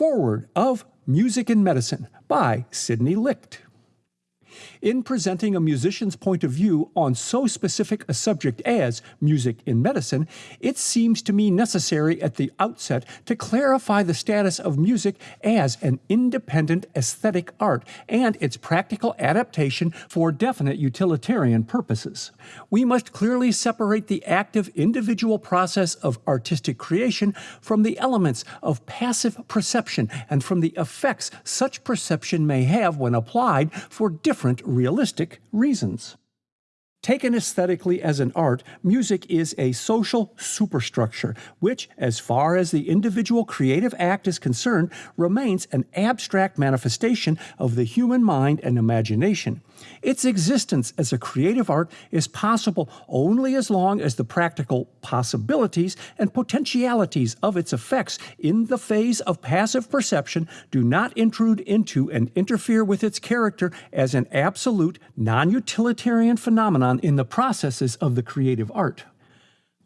Foreword of Music and Medicine by Sidney Licht. In presenting a musician's point of view on so specific a subject as music in medicine, it seems to me necessary at the outset to clarify the status of music as an independent aesthetic art and its practical adaptation for definite utilitarian purposes. We must clearly separate the active individual process of artistic creation from the elements of passive perception and from the effects such perception may have when applied for different realistic reasons. Taken aesthetically as an art, music is a social superstructure, which, as far as the individual creative act is concerned, remains an abstract manifestation of the human mind and imagination. Its existence as a creative art is possible only as long as the practical possibilities and potentialities of its effects in the phase of passive perception do not intrude into and interfere with its character as an absolute, non utilitarian phenomenon in the processes of the creative art.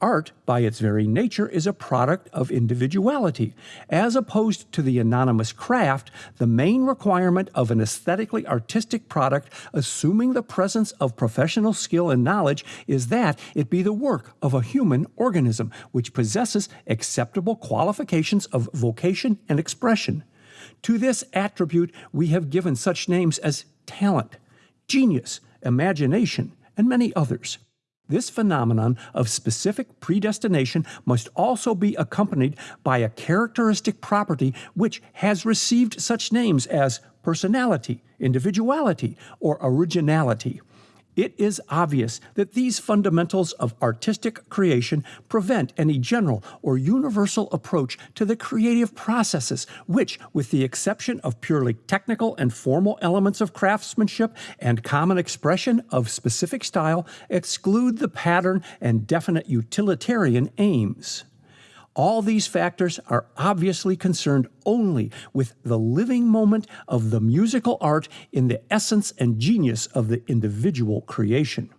Art, by its very nature, is a product of individuality. As opposed to the anonymous craft, the main requirement of an aesthetically artistic product, assuming the presence of professional skill and knowledge, is that it be the work of a human organism, which possesses acceptable qualifications of vocation and expression. To this attribute, we have given such names as talent, genius, imagination, and many others. This phenomenon of specific predestination must also be accompanied by a characteristic property which has received such names as personality, individuality, or originality. It is obvious that these fundamentals of artistic creation prevent any general or universal approach to the creative processes, which, with the exception of purely technical and formal elements of craftsmanship and common expression of specific style, exclude the pattern and definite utilitarian aims. All these factors are obviously concerned only with the living moment of the musical art in the essence and genius of the individual creation.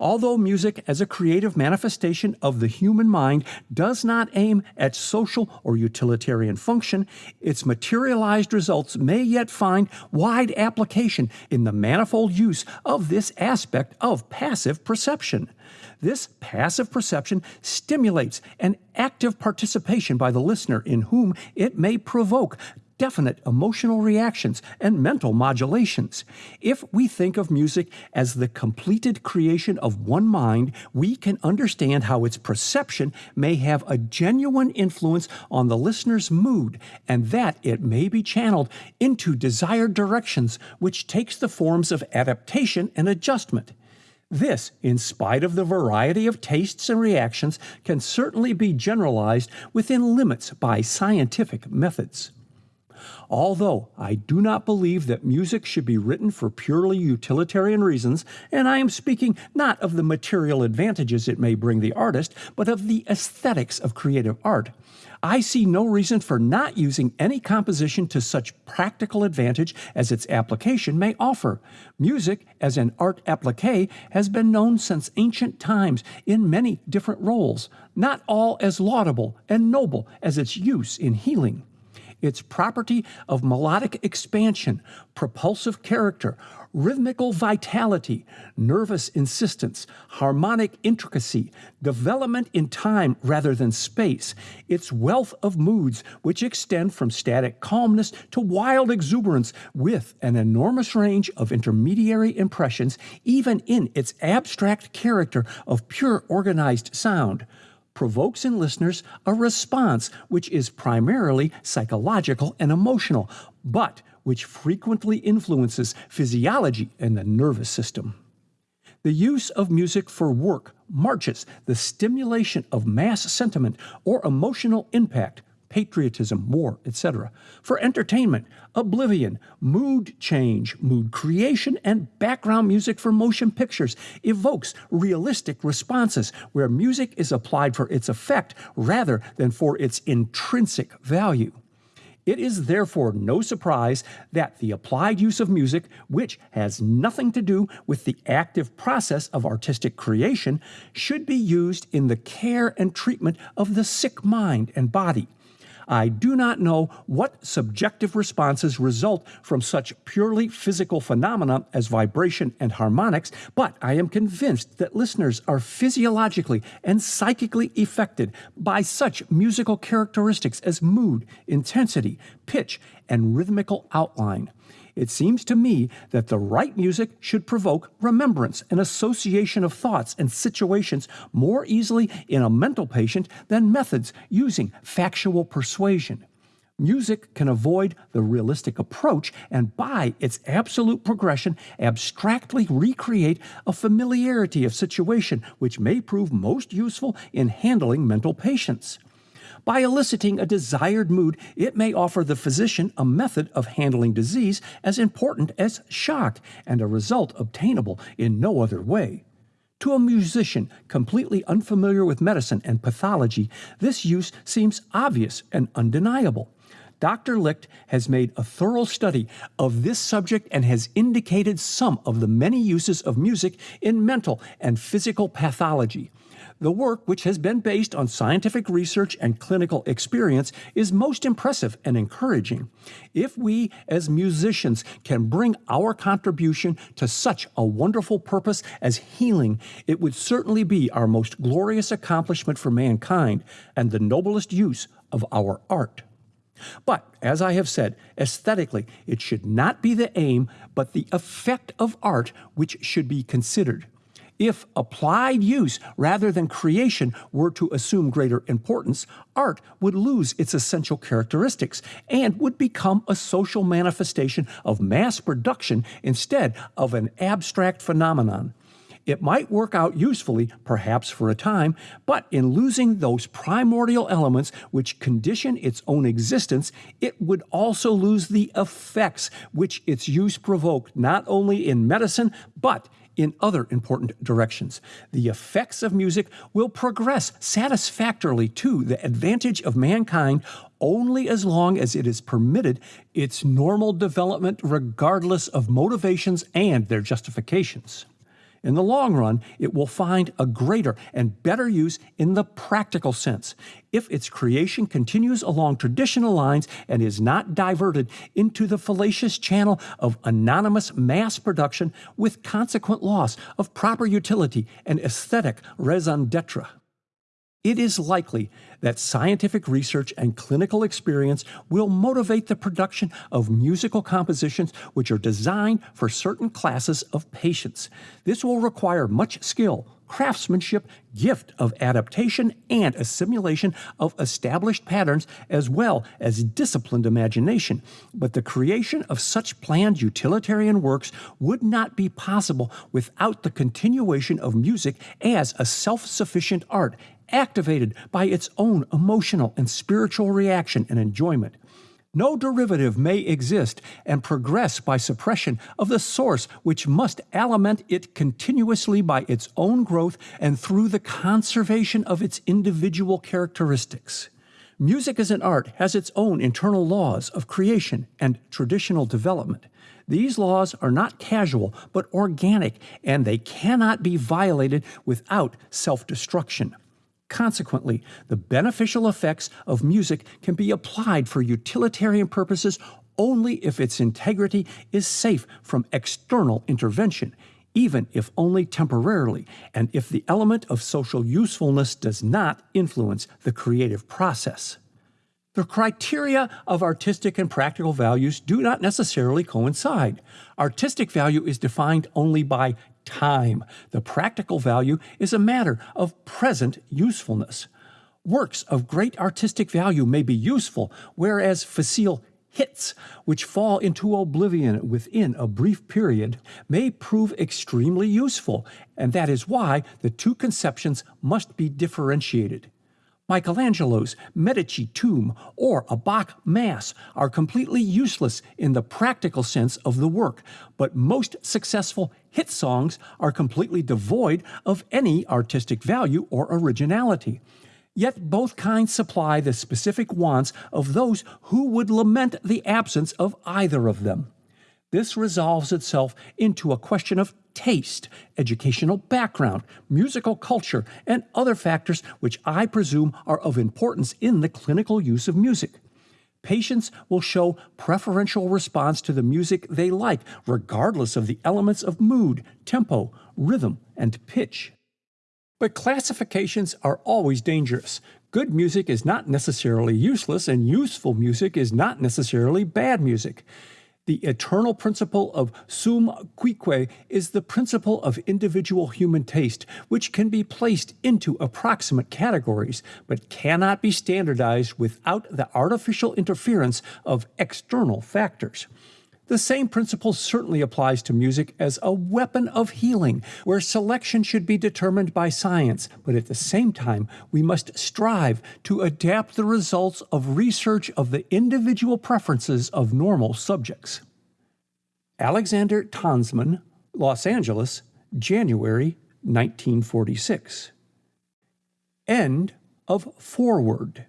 Although music as a creative manifestation of the human mind does not aim at social or utilitarian function, its materialized results may yet find wide application in the manifold use of this aspect of passive perception. This passive perception stimulates an active participation by the listener in whom it may provoke definite emotional reactions and mental modulations. If we think of music as the completed creation of one mind, we can understand how its perception may have a genuine influence on the listener's mood and that it may be channeled into desired directions, which takes the forms of adaptation and adjustment. This, in spite of the variety of tastes and reactions, can certainly be generalized within limits by scientific methods. Although I do not believe that music should be written for purely utilitarian reasons, and I am speaking not of the material advantages it may bring the artist, but of the aesthetics of creative art, I see no reason for not using any composition to such practical advantage as its application may offer. Music, as an art applique, has been known since ancient times in many different roles, not all as laudable and noble as its use in healing its property of melodic expansion, propulsive character, rhythmical vitality, nervous insistence, harmonic intricacy, development in time rather than space, its wealth of moods which extend from static calmness to wild exuberance with an enormous range of intermediary impressions, even in its abstract character of pure organized sound provokes in listeners a response which is primarily psychological and emotional, but which frequently influences physiology and the nervous system. The use of music for work marches the stimulation of mass sentiment or emotional impact patriotism, war, etc. For entertainment, oblivion, mood change, mood creation, and background music for motion pictures evokes realistic responses where music is applied for its effect rather than for its intrinsic value. It is therefore no surprise that the applied use of music, which has nothing to do with the active process of artistic creation, should be used in the care and treatment of the sick mind and body I do not know what subjective responses result from such purely physical phenomena as vibration and harmonics, but I am convinced that listeners are physiologically and psychically affected by such musical characteristics as mood, intensity, pitch, and rhythmical outline. It seems to me that the right music should provoke remembrance and association of thoughts and situations more easily in a mental patient than methods using factual persuasion. Music can avoid the realistic approach and, by its absolute progression, abstractly recreate a familiarity of situation which may prove most useful in handling mental patients. By eliciting a desired mood, it may offer the physician a method of handling disease as important as shock and a result obtainable in no other way. To a musician completely unfamiliar with medicine and pathology, this use seems obvious and undeniable. Dr. Licht has made a thorough study of this subject and has indicated some of the many uses of music in mental and physical pathology. The work, which has been based on scientific research and clinical experience, is most impressive and encouraging. If we, as musicians, can bring our contribution to such a wonderful purpose as healing, it would certainly be our most glorious accomplishment for mankind and the noblest use of our art. But, as I have said, aesthetically, it should not be the aim, but the effect of art which should be considered. If applied use rather than creation were to assume greater importance, art would lose its essential characteristics and would become a social manifestation of mass production instead of an abstract phenomenon. It might work out usefully, perhaps for a time, but in losing those primordial elements which condition its own existence, it would also lose the effects which its use provoked not only in medicine, but in other important directions. The effects of music will progress satisfactorily to the advantage of mankind only as long as it is permitted its normal development, regardless of motivations and their justifications. In the long run, it will find a greater and better use in the practical sense. If its creation continues along traditional lines and is not diverted into the fallacious channel of anonymous mass production with consequent loss of proper utility and aesthetic raison d'etre it is likely that scientific research and clinical experience will motivate the production of musical compositions which are designed for certain classes of patients. This will require much skill, craftsmanship, gift of adaptation, and assimilation of established patterns, as well as disciplined imagination. But the creation of such planned utilitarian works would not be possible without the continuation of music as a self sufficient art activated by its own emotional and spiritual reaction and enjoyment. No derivative may exist and progress by suppression of the source which must aliment it continuously by its own growth and through the conservation of its individual characteristics. Music as an art has its own internal laws of creation and traditional development. These laws are not casual, but organic, and they cannot be violated without self destruction. Consequently, the beneficial effects of music can be applied for utilitarian purposes only if its integrity is safe from external intervention, even if only temporarily, and if the element of social usefulness does not influence the creative process. The criteria of artistic and practical values do not necessarily coincide. Artistic value is defined only by time. The practical value is a matter of present usefulness. Works of great artistic value may be useful, whereas facile hits, which fall into oblivion within a brief period, may prove extremely useful, and that is why the two conceptions must be differentiated. Michelangelo's Medici tomb or a Bach Mass are completely useless in the practical sense of the work, but most successful hit songs are completely devoid of any artistic value or originality. Yet both kinds supply the specific wants of those who would lament the absence of either of them. This resolves itself into a question of taste, educational background, musical culture, and other factors which I presume are of importance in the clinical use of music. Patients will show preferential response to the music they like, regardless of the elements of mood, tempo, rhythm, and pitch. But classifications are always dangerous. Good music is not necessarily useless, and useful music is not necessarily bad music. The eternal principle of suum cuique is the principle of individual human taste, which can be placed into approximate categories, but cannot be standardized without the artificial interference of external factors. The same principle certainly applies to music as a weapon of healing, where selection should be determined by science, but at the same time, we must strive to adapt the results of research of the individual preferences of normal subjects. Alexander Tansman, Los Angeles, January 1946. End of Foreword.